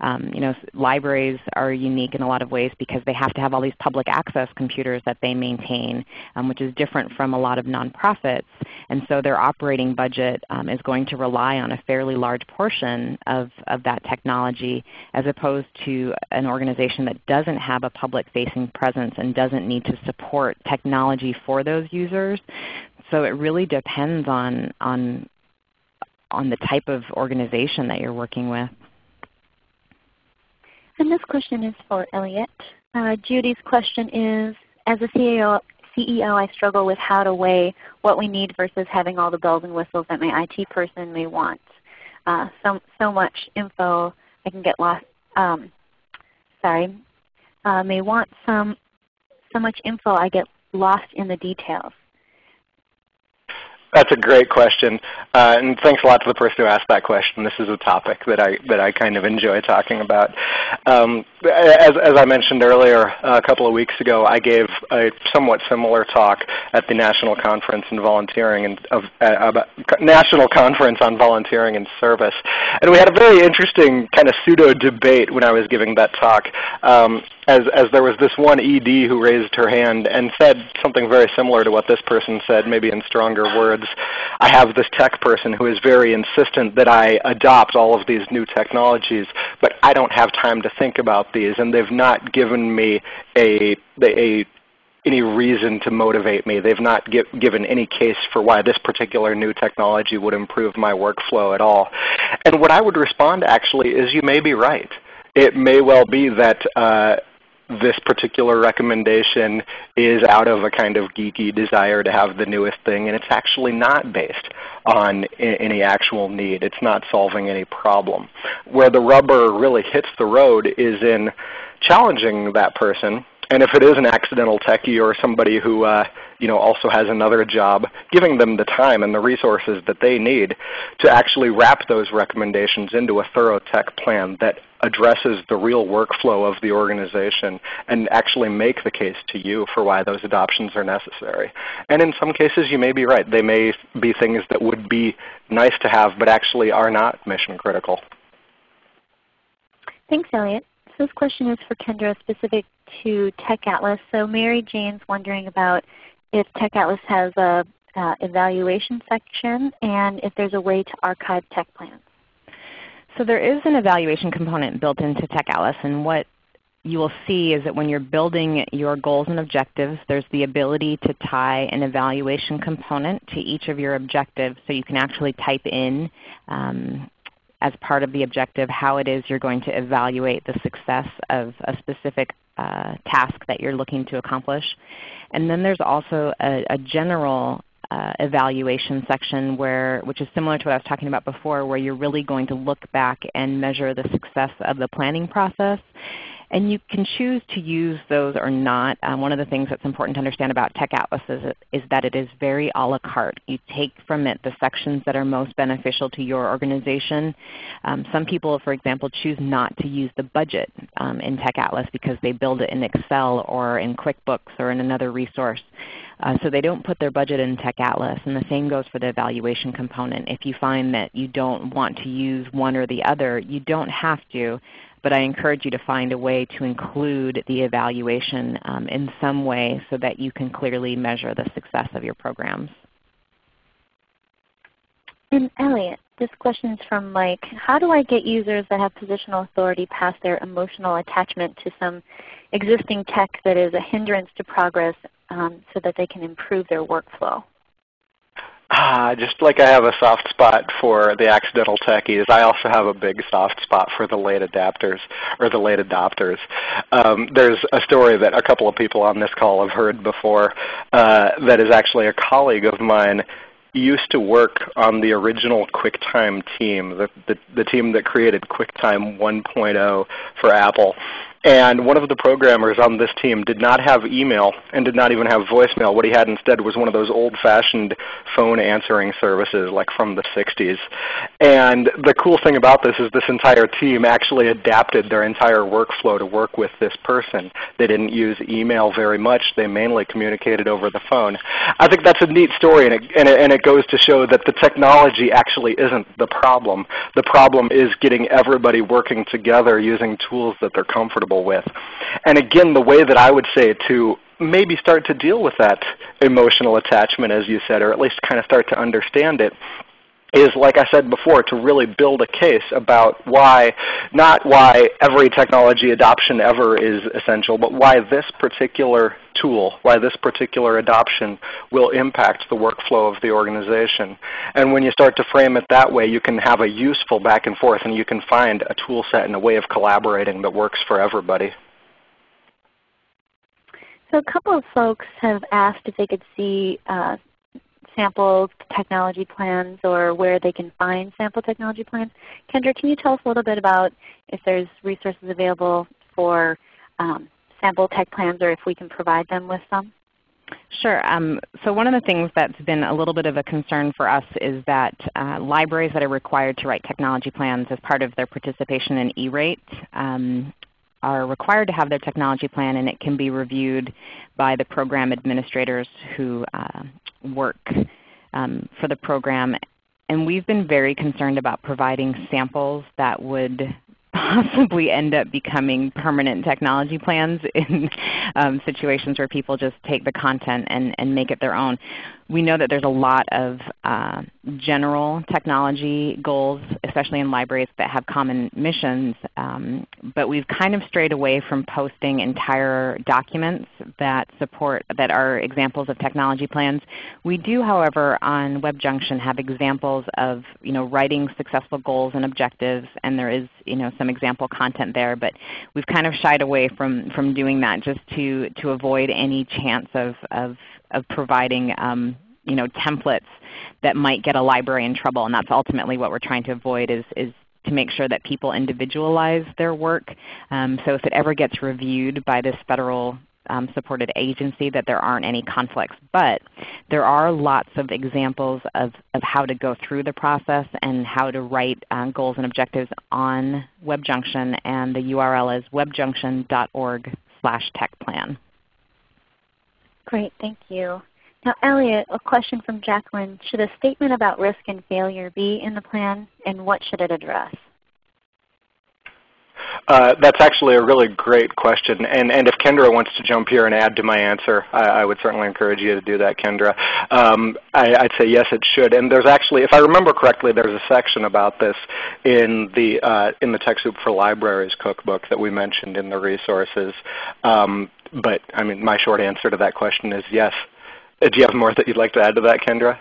Um, you know, libraries are unique in a lot of ways because they have to have all these public access computers that they maintain, um, which is different from a lot of nonprofits. And so their operating budget um, is going to rely on a fairly large portion of, of that technology as opposed to an organization that doesn't have a public-facing presence and doesn't need to support technology for those users. So it really depends on, on, on the type of organization that you're working with. And this question is for Elliot. Uh, Judy's question is, as a CEO, CEO, I struggle with how to weigh what we need versus having all the bells and whistles that my IT person may want. Uh, so, so much info I can get lost, um, sorry, uh, may want some so much info I get lost in the details. That's a great question, uh, and thanks a lot to the person who asked that question. This is a topic that I that I kind of enjoy talking about. Um, as, as I mentioned earlier, a couple of weeks ago, I gave a somewhat similar talk at the National Conference on Volunteering and of, uh, National Conference on Volunteering and Service, and we had a very interesting kind of pseudo debate when I was giving that talk. Um, as, as there was this one ED who raised her hand and said something very similar to what this person said, maybe in stronger words. I have this tech person who is very insistent that I adopt all of these new technologies, but I don't have time to think about these, and they've not given me a, a any reason to motivate me. They've not give, given any case for why this particular new technology would improve my workflow at all. And what I would respond actually is you may be right. It may well be that uh, this particular recommendation is out of a kind of geeky desire to have the newest thing, and it's actually not based on any actual need. It's not solving any problem. Where the rubber really hits the road is in challenging that person and if it is an accidental techie or somebody who uh, you know, also has another job, giving them the time and the resources that they need to actually wrap those recommendations into a thorough tech plan that addresses the real workflow of the organization and actually make the case to you for why those adoptions are necessary. And in some cases you may be right. They may be things that would be nice to have but actually are not mission critical. Thanks, Elliot. This question is for Kendra specific to Tech Atlas. So Mary Jane's wondering about if Tech Atlas has a uh, evaluation section and if there's a way to archive tech plans. So there is an evaluation component built into Tech Atlas and what you will see is that when you're building your goals and objectives, there's the ability to tie an evaluation component to each of your objectives so you can actually type in um, as part of the objective how it is you're going to evaluate the success of a specific uh, task that you're looking to accomplish. And then there's also a, a general uh, evaluation section where, which is similar to what I was talking about before, where you're really going to look back and measure the success of the planning process and you can choose to use those or not. Um, one of the things that's important to understand about Tech Atlas is, is, that it is very a la carte. You take from it the sections that are most beneficial to your organization. Um, some people, for example, choose not to use the budget um, in Tech Atlas because they build it in Excel or in QuickBooks or in another resource. Uh, so they don't put their budget in Tech Atlas. And the same goes for the evaluation component. If you find that you don't want to use one or the other, you don't have to but I encourage you to find a way to include the evaluation um, in some way so that you can clearly measure the success of your programs. And Elliot, this question is from Mike. How do I get users that have positional authority past their emotional attachment to some existing tech that is a hindrance to progress um, so that they can improve their workflow? Ah, just like I have a soft spot for the accidental techies, I also have a big soft spot for the late adapters or the late adopters. Um, there's a story that a couple of people on this call have heard before uh, that is actually a colleague of mine used to work on the original QuickTime team, the, the, the team that created QuickTime 1.0 for Apple. And one of the programmers on this team did not have email and did not even have voicemail. What he had instead was one of those old-fashioned phone answering services like from the 60s. And the cool thing about this is this entire team actually adapted their entire workflow to work with this person. They didn't use email very much. They mainly communicated over the phone. I think that's a neat story and it, and it, and it goes to show that the technology actually isn't the problem. The problem is getting everybody working together using tools that they're comfortable comfortable with. And again, the way that I would say to maybe start to deal with that emotional attachment as you said, or at least kind of start to understand it, is like I said before, to really build a case about why, not why every technology adoption ever is essential, but why this particular tool, why this particular adoption will impact the workflow of the organization. And when you start to frame it that way, you can have a useful back and forth and you can find a tool set and a way of collaborating that works for everybody. So a couple of folks have asked if they could see uh, sample technology plans or where they can find sample technology plans. Kendra, can you tell us a little bit about if there's resources available for um, sample tech plans or if we can provide them with some? Sure. Um, so one of the things that's been a little bit of a concern for us is that uh, libraries that are required to write technology plans as part of their participation in E-rate um, are required to have their technology plan and it can be reviewed by the program administrators who uh, work um, for the program. And we've been very concerned about providing samples that would possibly end up becoming permanent technology plans in um, situations where people just take the content and, and make it their own we know that there's a lot of uh, general technology goals, especially in libraries that have common missions, um, but we've kind of strayed away from posting entire documents that support that are examples of technology plans. We do, however, on WebJunction have examples of you know, writing successful goals and objectives, and there is you know, some example content there, but we've kind of shied away from, from doing that just to, to avoid any chance of, of of providing um, you know, templates that might get a library in trouble. And that's ultimately what we're trying to avoid is, is to make sure that people individualize their work. Um, so if it ever gets reviewed by this federal um, supported agency that there aren't any conflicts. But there are lots of examples of, of how to go through the process and how to write um, goals and objectives on WebJunction and the URL is webjunction.org slash techplan. Great, thank you. Now Elliot, a question from Jacqueline. Should a statement about risk and failure be in the plan and what should it address? Uh, that's actually a really great question. And, and if Kendra wants to jump here and add to my answer, I, I would certainly encourage you to do that, Kendra. Um, I, would say yes, it should. And there's actually, if I remember correctly, there's a section about this in the, uh, in the TechSoup for Libraries cookbook that we mentioned in the resources. Um, but I mean, my short answer to that question is yes. Uh, do you have more that you'd like to add to that, Kendra?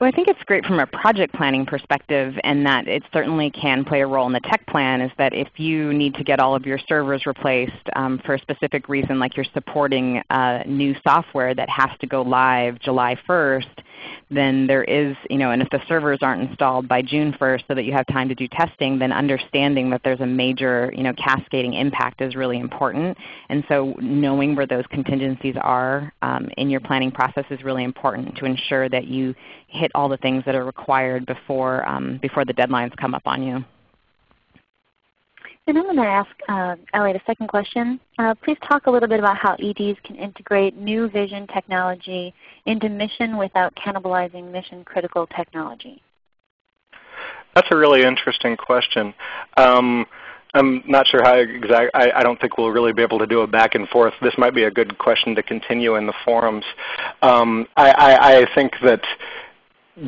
Well, I think it's great from a project planning perspective and that it certainly can play a role in the tech plan is that if you need to get all of your servers replaced um, for a specific reason like you're supporting uh, new software that has to go live July 1st, then there is, you know, and if the servers aren't installed by June 1st so that you have time to do testing, then understanding that there's a major, you know, cascading impact is really important. And so knowing where those contingencies are um, in your planning process is really important to ensure that you hit all the things that are required before, um, before the deadlines come up on you. And I'm going to ask uh, Elliot a second question. Uh, please talk a little bit about how EDs can integrate new vision technology into mission without cannibalizing mission critical technology. That's a really interesting question. Um, I'm not sure how exact. I, I, don't think we'll really be able to do a back and forth. This might be a good question to continue in the forums. Um, I, I, I think that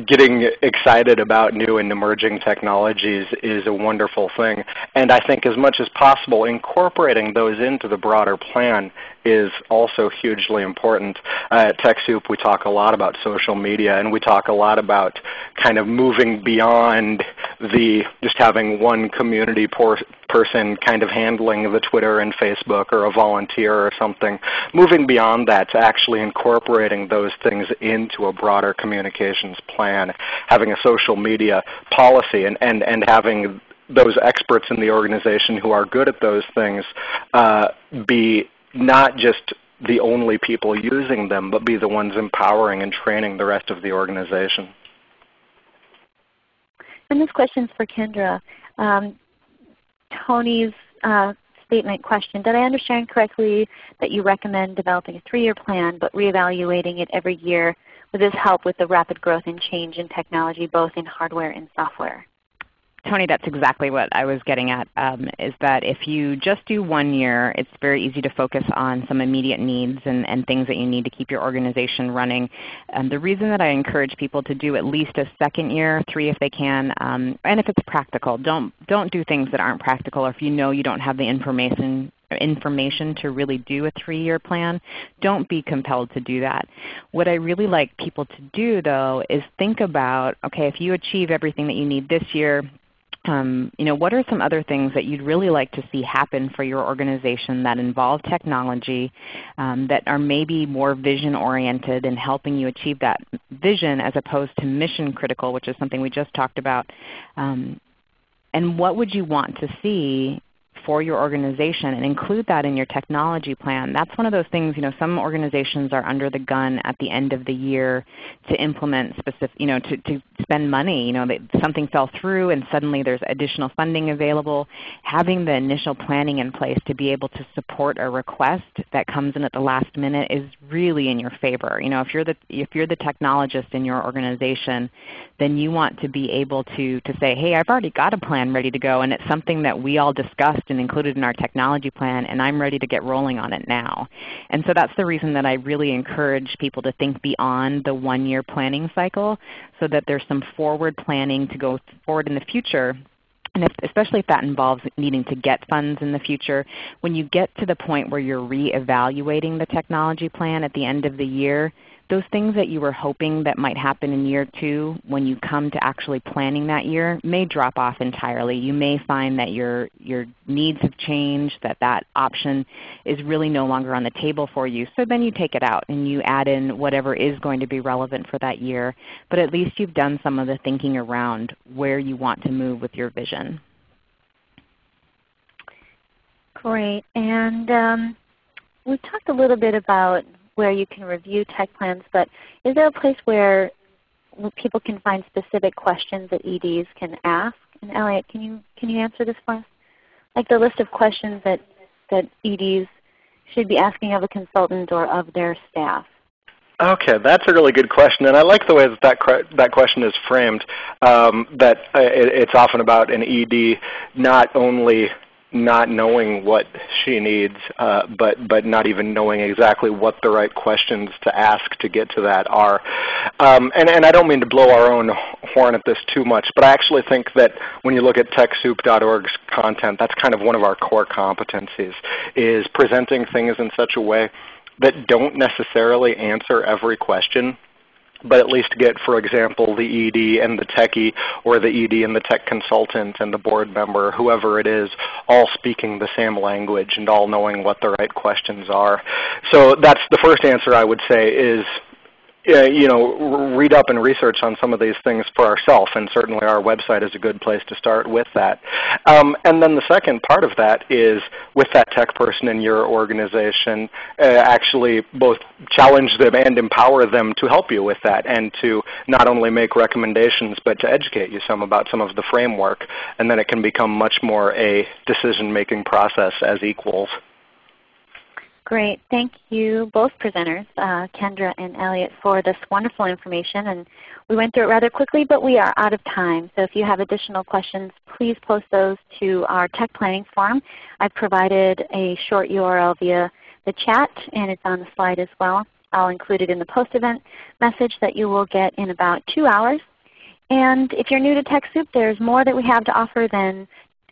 getting excited about new and emerging technologies is a wonderful thing. And I think as much as possible incorporating those into the broader plan is also hugely important. Uh, at TechSoup we talk a lot about social media and we talk a lot about kind of moving beyond the just having one community person kind of handling the Twitter and Facebook or a volunteer or something. Moving beyond that to actually incorporating those things into a broader communications plan. Having a social media policy and, and, and having those experts in the organization who are good at those things uh, be not just the only people using them, but be the ones empowering and training the rest of the organization. And this question is for Kendra. Um, Tony's uh, statement question, did I understand correctly that you recommend developing a three-year plan but reevaluating it every year? Would this help with the rapid growth and change in technology both in hardware and software? Tony, that's exactly what I was getting at, um, is that if you just do one year, it's very easy to focus on some immediate needs and, and things that you need to keep your organization running. Um, the reason that I encourage people to do at least a second year, three if they can, um, and if it's practical. Don't, don't do things that aren't practical or if you know you don't have the information information to really do a three-year plan, don't be compelled to do that. What I really like people to do though is think about, okay, if you achieve everything that you need this year, um, you know, what are some other things that you'd really like to see happen for your organization that involve technology, um, that are maybe more vision oriented and helping you achieve that vision as opposed to mission critical, which is something we just talked about. Um, and what would you want to see for your organization and include that in your technology plan. That's one of those things, you know, some organizations are under the gun at the end of the year to implement specific, you know, to, to spend money. You know, something fell through and suddenly there's additional funding available. Having the initial planning in place to be able to support a request that comes in at the last minute is really in your favor. You know, if you're the, if you're the technologist in your organization, then you want to be able to, to say, hey, I've already got a plan ready to go and it's something that we all discussed and included in our technology plan and I'm ready to get rolling on it now. And so that's the reason that I really encourage people to think beyond the one-year planning cycle so that there's some forward planning to go forward in the future and if, especially if that involves needing to get funds in the future, when you get to the point where you're reevaluating the technology plan at the end of the year, those things that you were hoping that might happen in year two when you come to actually planning that year may drop off entirely. You may find that your, your needs have changed, that that option is really no longer on the table for you. So then you take it out and you add in whatever is going to be relevant for that year. But at least you've done some of the thinking around where you want to move with your vision. Great. And um, we talked a little bit about where you can review tech plans, but is there a place where people can find specific questions that EDs can ask? And Elliot, can you, can you answer this for us? Like the list of questions that, that EDs should be asking of a consultant or of their staff. Okay, that's a really good question, and I like the way that that, that question is framed. Um, that uh, it, it's often about an ED not only not knowing what she needs, uh, but but not even knowing exactly what the right questions to ask to get to that are. Um, and and I don't mean to blow our own horn at this too much, but I actually think that when you look at TechSoup.org's content, that's kind of one of our core competencies, is presenting things in such a way that don't necessarily answer every question but at least get, for example, the ED and the techie or the ED and the tech consultant and the board member, whoever it is, all speaking the same language and all knowing what the right questions are. So that's the first answer I would say is uh, you know, read up and research on some of these things for ourselves, and certainly our website is a good place to start with that. Um, and then the second part of that is with that tech person in your organization, uh, actually both challenge them and empower them to help you with that and to not only make recommendations but to educate you some about some of the framework. And then it can become much more a decision-making process as equals. Great. Thank you both presenters, uh, Kendra and Elliot, for this wonderful information. And we went through it rather quickly, but we are out of time. So if you have additional questions, please post those to our tech planning forum. I've provided a short URL via the chat, and it's on the slide as well. I'll include it in the post-event message that you will get in about two hours. And if you're new to TechSoup, there's more that we have to offer than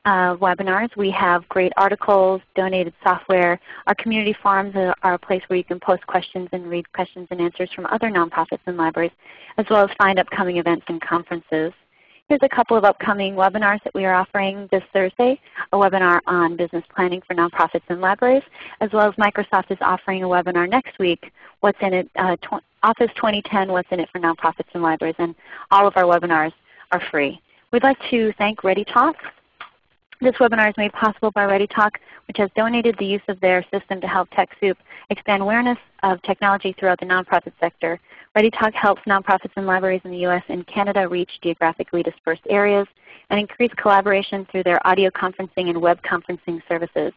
uh, webinars. We have great articles, donated software. Our community forums are a place where you can post questions and read questions and answers from other nonprofits and libraries, as well as find upcoming events and conferences. Here's a couple of upcoming webinars that we are offering this Thursday, a webinar on business planning for nonprofits and libraries, as well as Microsoft is offering a webinar next week, What's in it, uh, tw Office 2010, What's in it for nonprofits and libraries, and all of our webinars are free. We'd like to thank ReadyTalk this webinar is made possible by ReadyTalk, which has donated the use of their system to help TechSoup expand awareness of technology throughout the nonprofit sector. ReadyTalk helps nonprofits and libraries in the U.S. and Canada reach geographically dispersed areas and increase collaboration through their audio conferencing and web conferencing services.